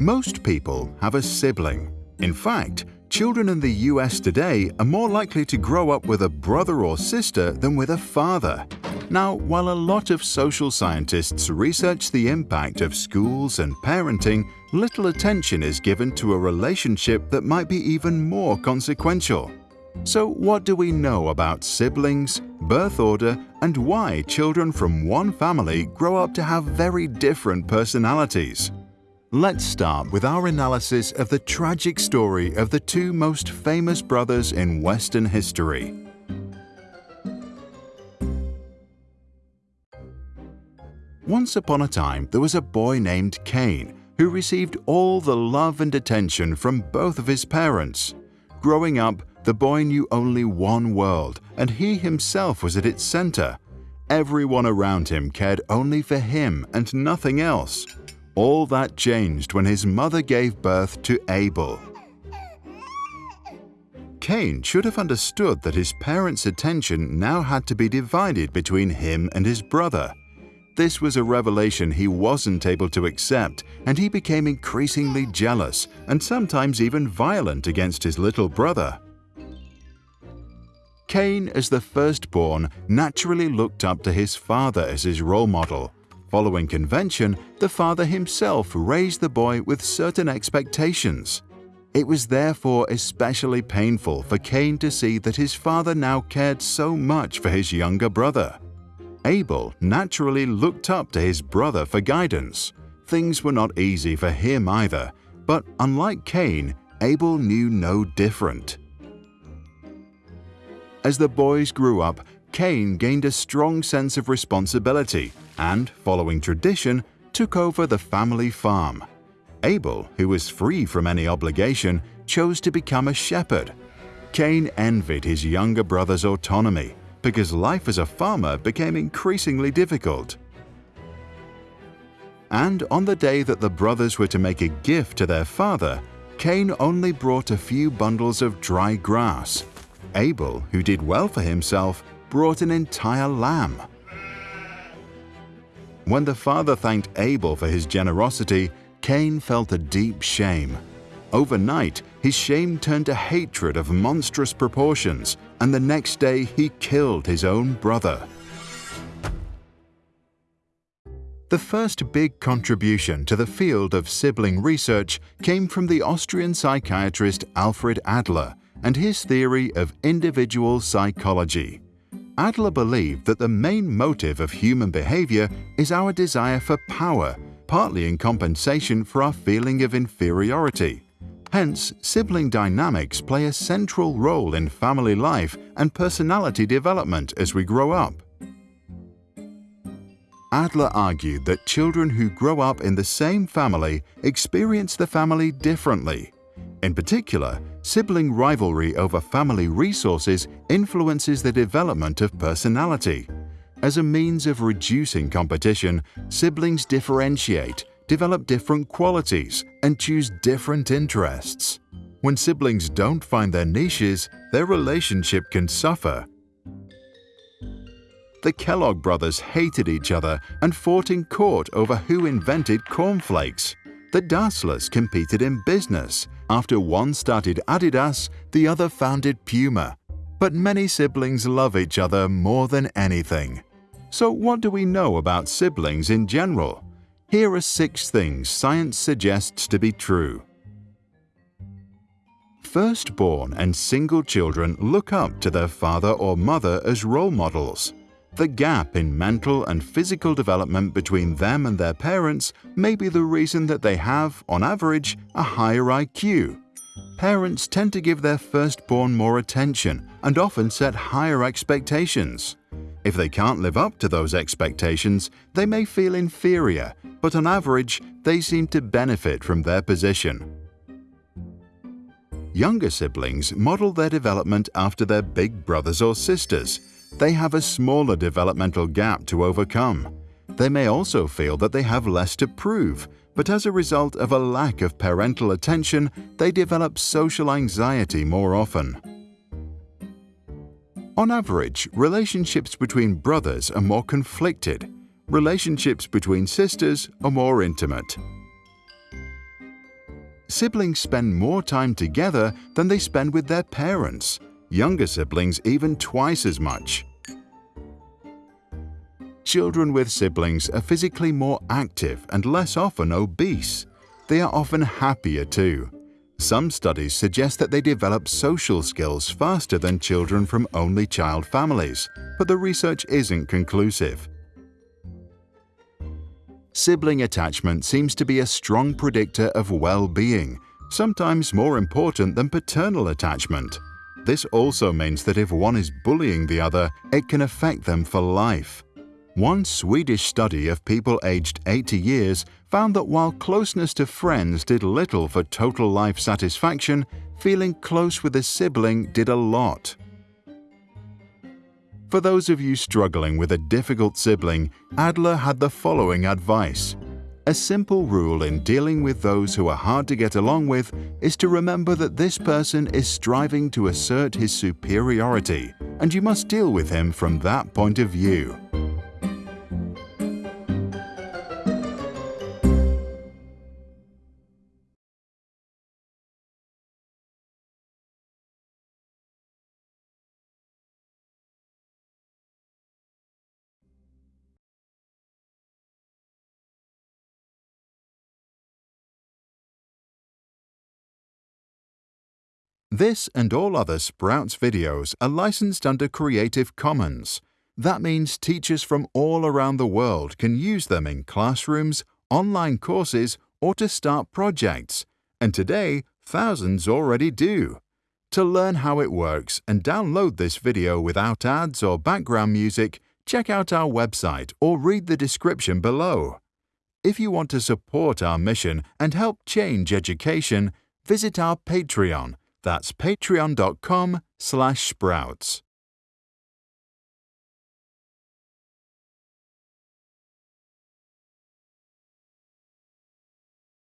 Most people have a sibling. In fact, children in the US today are more likely to grow up with a brother or sister than with a father. Now, while a lot of social scientists research the impact of schools and parenting, little attention is given to a relationship that might be even more consequential. So what do we know about siblings, birth order, and why children from one family grow up to have very different personalities? Let's start with our analysis of the tragic story of the two most famous brothers in Western history. Once upon a time, there was a boy named Cain who received all the love and attention from both of his parents. Growing up, the boy knew only one world, and he himself was at its center. Everyone around him cared only for him and nothing else. All that changed when his mother gave birth to Abel. Cain should have understood that his parents' attention now had to be divided between him and his brother. This was a revelation he wasn't able to accept, and he became increasingly jealous and sometimes even violent against his little brother. Cain, as the firstborn, naturally looked up to his father as his role model. Following convention, the father himself raised the boy with certain expectations. It was therefore especially painful for Cain to see that his father now cared so much for his younger brother. Abel naturally looked up to his brother for guidance. Things were not easy for him either, but unlike Cain, Abel knew no different. As the boys grew up, Cain gained a strong sense of responsibility and, following tradition, took over the family farm. Abel, who was free from any obligation, chose to become a shepherd. Cain envied his younger brother's autonomy because life as a farmer became increasingly difficult. And on the day that the brothers were to make a gift to their father, Cain only brought a few bundles of dry grass Abel, who did well for himself, brought an entire lamb. When the father thanked Abel for his generosity, Cain felt a deep shame. Overnight, his shame turned to hatred of monstrous proportions, and the next day he killed his own brother. The first big contribution to the field of sibling research came from the Austrian psychiatrist Alfred Adler, and his theory of individual psychology. Adler believed that the main motive of human behavior is our desire for power, partly in compensation for our feeling of inferiority. Hence, sibling dynamics play a central role in family life and personality development as we grow up. Adler argued that children who grow up in the same family experience the family differently. In particular, sibling rivalry over family resources influences the development of personality. As a means of reducing competition, siblings differentiate, develop different qualities, and choose different interests. When siblings don't find their niches, their relationship can suffer. The Kellogg brothers hated each other and fought in court over who invented cornflakes. The Dasslers competed in business after one started Adidas, the other founded Puma. But many siblings love each other more than anything. So what do we know about siblings in general? Here are six things science suggests to be true. Firstborn and single children look up to their father or mother as role models. The gap in mental and physical development between them and their parents may be the reason that they have, on average, a higher IQ. Parents tend to give their firstborn more attention and often set higher expectations. If they can't live up to those expectations, they may feel inferior, but on average, they seem to benefit from their position. Younger siblings model their development after their big brothers or sisters, they have a smaller developmental gap to overcome. They may also feel that they have less to prove, but as a result of a lack of parental attention, they develop social anxiety more often. On average, relationships between brothers are more conflicted. Relationships between sisters are more intimate. siblings spend more time together than they spend with their parents, younger siblings even twice as much. Children with siblings are physically more active and less often obese. They are often happier too. Some studies suggest that they develop social skills faster than children from only child families, but the research isn't conclusive. Sibling attachment seems to be a strong predictor of well-being, sometimes more important than paternal attachment. This also means that if one is bullying the other, it can affect them for life. One Swedish study of people aged 80 years found that while closeness to friends did little for total life satisfaction, feeling close with a sibling did a lot. For those of you struggling with a difficult sibling, Adler had the following advice. A simple rule in dealing with those who are hard to get along with is to remember that this person is striving to assert his superiority, and you must deal with him from that point of view. This and all other Sprouts videos are licensed under Creative Commons. That means teachers from all around the world can use them in classrooms, online courses, or to start projects. And today, thousands already do. To learn how it works and download this video without ads or background music, check out our website or read the description below. If you want to support our mission and help change education, visit our Patreon that's patreon.com slash sprouts.